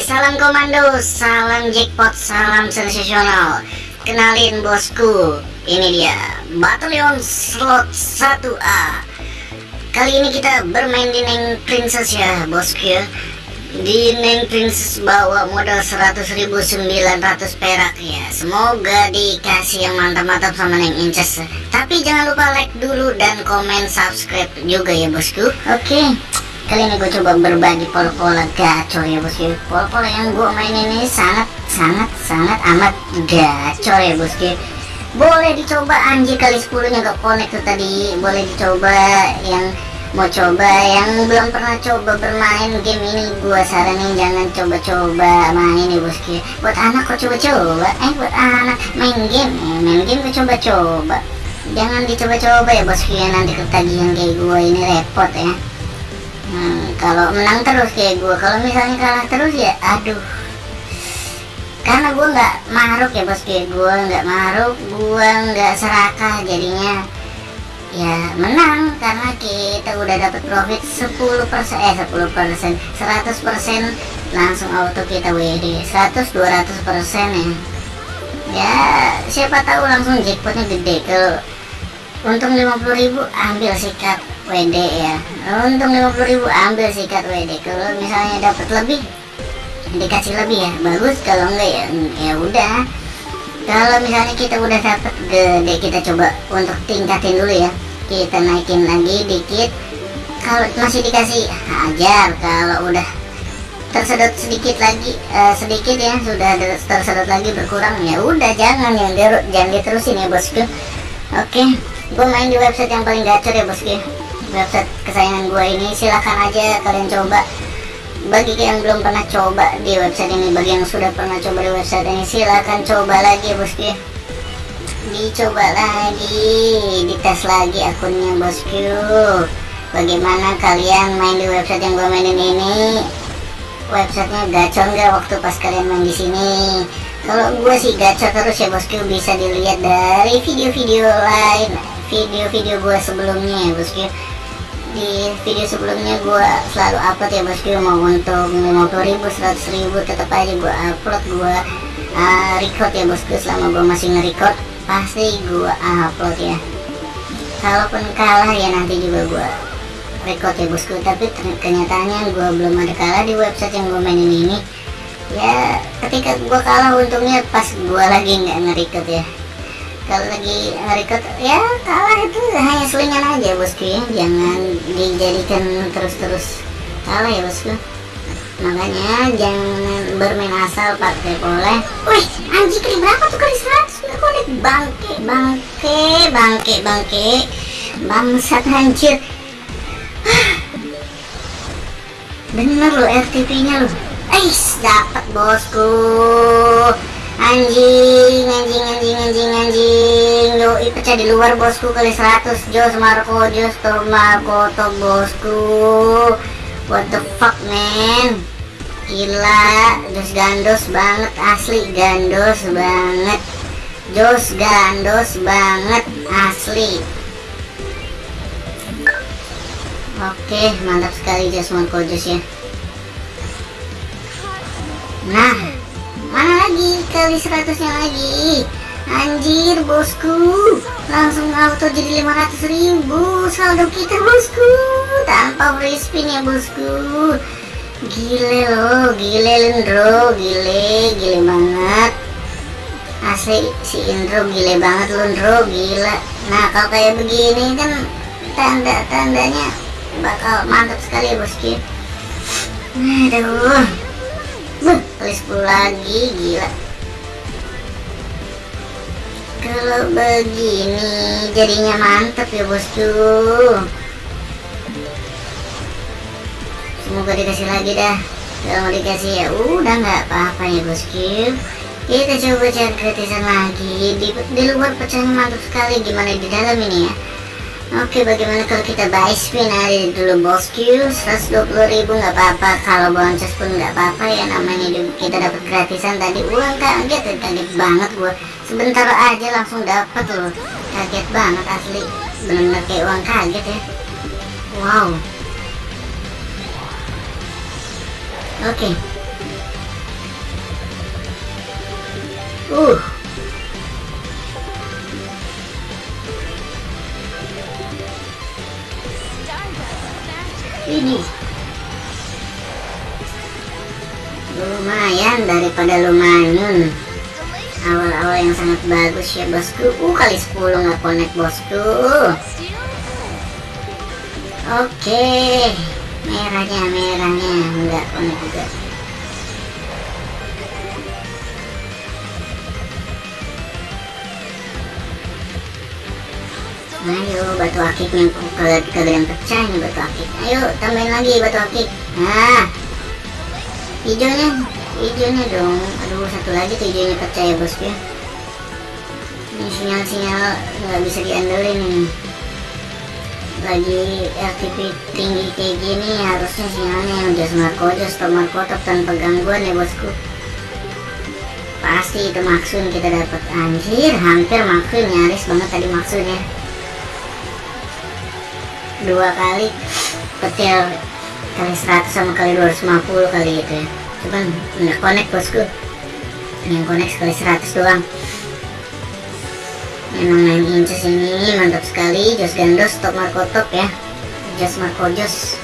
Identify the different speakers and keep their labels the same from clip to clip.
Speaker 1: salam komando, salam jackpot, salam sensasional. Kenalin bosku, ini dia Batalion Slot 1A. Kali ini kita bermain di Neng Princess ya, bosku ya. Di Neng Princess bawa modal 100.900 perak ya. Semoga dikasih yang mantap-mantap sama Neng Inces. Tapi jangan lupa like dulu dan komen subscribe juga ya bosku. Oke. Kali ini gue coba berbagi pola-pola gacor ya bosku Pola-pola yang gue main ini sangat sangat sangat amat gacor ya bosku Boleh dicoba anjir kali 10 nya gak connect tuh tadi Boleh dicoba yang mau coba yang belum pernah coba bermain game ini gue saranin jangan coba-coba main ya bosku Buat anak kok coba-coba Eh buat anak main game eh, Main game gue coba-coba Jangan dicoba-coba ya bosku ya nanti ketagihan kayak gue ini repot ya Hmm, kalau menang terus kayak gue, kalau misalnya kalah terus ya, aduh. Karena gue nggak maruk ya bos kayak gue nggak maruk, gue nggak serakah jadinya. Ya menang karena kita udah dapat profit 10% eh 10% 100% langsung auto kita WD 100 200% ya. Ya siapa tahu langsung jackpotnya gede. Kalau untung 50.000 ambil sikat WD ya. Untung 50.000 ambil sikat WD kalau misalnya dapat lebih dikasih lebih ya bagus. Kalau enggak ya ya udah kalau misalnya kita udah dapat gede kita coba untuk tingkatin dulu ya. Kita naikin lagi dikit. Kalau masih dikasih hajar kalau udah tersedot sedikit lagi eh, sedikit ya sudah tersedot lagi berkurang ya udah jangan yang derut jangan diterusin ya bosku. Oke gue main di website yang paling gacor ya bosku website kesayangan gue ini silahkan aja kalian coba bagi yang belum pernah coba di website ini bagi yang sudah pernah coba di website ini silahkan coba lagi bosku dicoba lagi dites lagi akunnya bosku bagaimana kalian main di website yang gue mainin ini? Websitenya gacor nggak waktu pas kalian main di sini? Kalau gue sih gacor terus ya bosku bisa dilihat dari video-video lain video-video gue sebelumnya ya bosku di video sebelumnya gue selalu upload ya bosku mau untuk 50 ribu 100 ribu tetap aja gue upload gue uh, record ya bosku selama gue masih nge-record. Pasti gue upload ya. Kalaupun kalah ya nanti juga gue record ya bosku tapi kenyataannya gue belum ada kalah di website yang gue mainin ini. Ya ketika gue kalah untungnya pas gue lagi nggak nge-record ya kalau lagi nge-record ya kalah itu hanya selingan aja bosku ya jangan dijadikan terus-terus. Kalah ya bosku makanya jangan bermain asal pakai boleh wih anjing kali berapa tuh kali 100 nggak konek bangke bangke bangke bangke. Bangsat hancur bener lo RTP nya lo Ais dapat bosku anjing anjing anjing anjing anjing. Yoi pecah di luar bosku kali 100 Jos Marco Jos Marco to bosku. What the fuck man? Gila Jos gandos banget asli gandos banget. Jos gandos banget asli. Oke mantap sekali Jos Marco Jos ya. Nah kali 100 nya lagi. Anjir bosku. Langsung auto jadi 500 ribu. Saldo kita bosku. Tanpa free spin ya bosku. Gile loh gile Lendro gile gile banget. Asli si Indro gile banget Lendro gila. Nah kalau kayak begini kan tanda-tandanya bakal mantap sekali ya bosku. Aduh. Buh, kali 10 lagi gila kalau begini. Jadinya mantep ya bosku. Semoga dikasih lagi dah. Kalau mau dikasih ya udah nggak apa-apa ya bosku. Kita coba cari gratisan lagi. Di, di luar pecahnya mantap sekali. Gimana di dalam ini ya Oke bagaimana kalau kita buy spin aja dulu bosku 120 ribu nggak apa-apa. Kalau boncos pun nggak apa-apa ya namanya juga kita dapat gratisan tadi. Uang kaget kaget banget gua. Sebentar aja langsung dapat loh. Kaget banget asli. Benar-benar kayak uang kaget ya. Wow. Oke. Uh daripada lumayan. Awal-awal yang sangat bagus ya bosku. Uh kali 10 nggak connect bosku. Oke. Merahnya merahnya. Nggak connect juga. Ayo batu akiknya kagak pecah nih batu akik. Ayo tambahin lagi batu akik. Nah hijaunya hijaunya dong. Aduh satu lagi tuh hijaunya pecah ya. Bosku ini sinyal-sinyal nggak bisa diandelin ini. Lagi RTP tinggi kayak gini harusnya sinyalnya yang just marco just stop marco tanpa gangguan ya bosku. Pasti itu maksud kita dapat. Anjir hampir maksud nyaris banget tadi maksudnya dua kali petil kali 100 sama kali 250 kali gitu ya cuman nggak connect bosku. Yang connect sekali 100 doang. Memang 9 inches ini mantap sekali. Jos gandos top marco top ya. Jos marco jos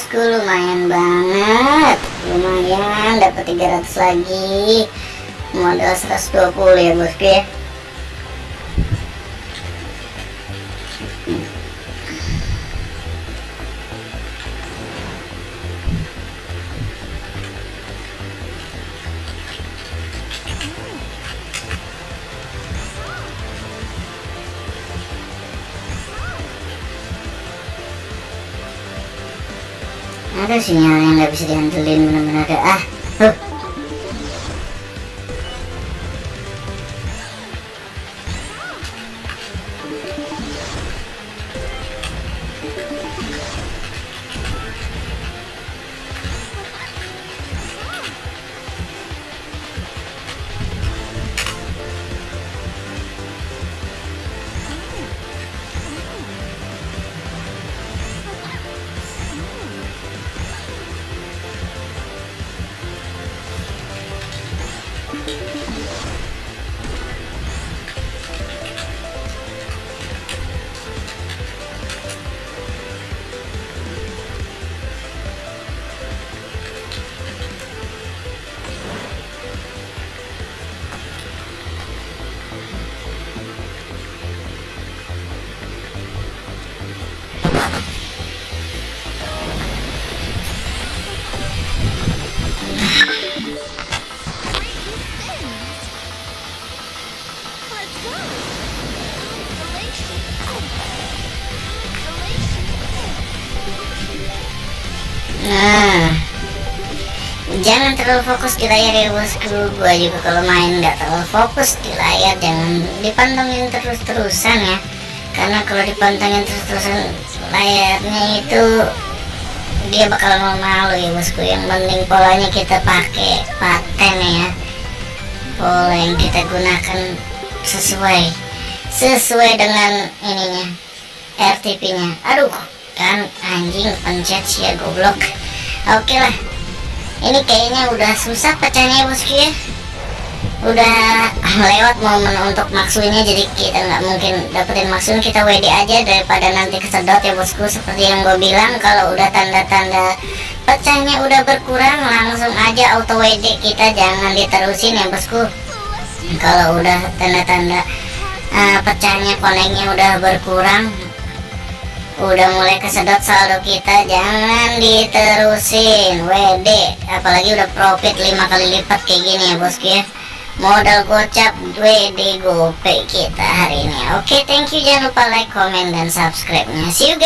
Speaker 1: bosku lumayan banget. Lumayan dapat 300 lagi. Modal 120 ya bosku ya ada sinyal yang nggak bisa diandelin bener-bener ada. Ah Nah, jangan terlalu fokus di layar ya bosku. Gua juga kalau main nggak terlalu fokus di layar, jangan dipantengin terus-terusan ya. Karena kalau dipantengin terus-terusan layarnya itu dia bakal mau malu ya bosku. Yang penting polanya kita pakai paten ya. Pola yang kita gunakan sesuai sesuai dengan ininya RTP-nya. Aduh, kan anjing pencet sih ya goblok. Oke lah. Ini kayaknya udah susah pecahnya bosku ya udah lewat momen untuk maksunya jadi kita nggak mungkin dapetin maksunya kita WD aja daripada nanti kesedot ya bosku. Seperti yang gue bilang kalau udah tanda-tanda pecahnya udah berkurang langsung aja auto WD kita jangan diterusin ya bosku. Kalau udah tanda-tanda uh, pecahnya koneknya udah berkurang udah mulai kesedot saldo kita jangan diterusin. WD apalagi udah profit 5 kali lipat kayak gini ya bosku ya. Modal gocap WD GoPay kita hari ini. Oke thank you. Jangan lupa like comment dan subscribe nya see you guys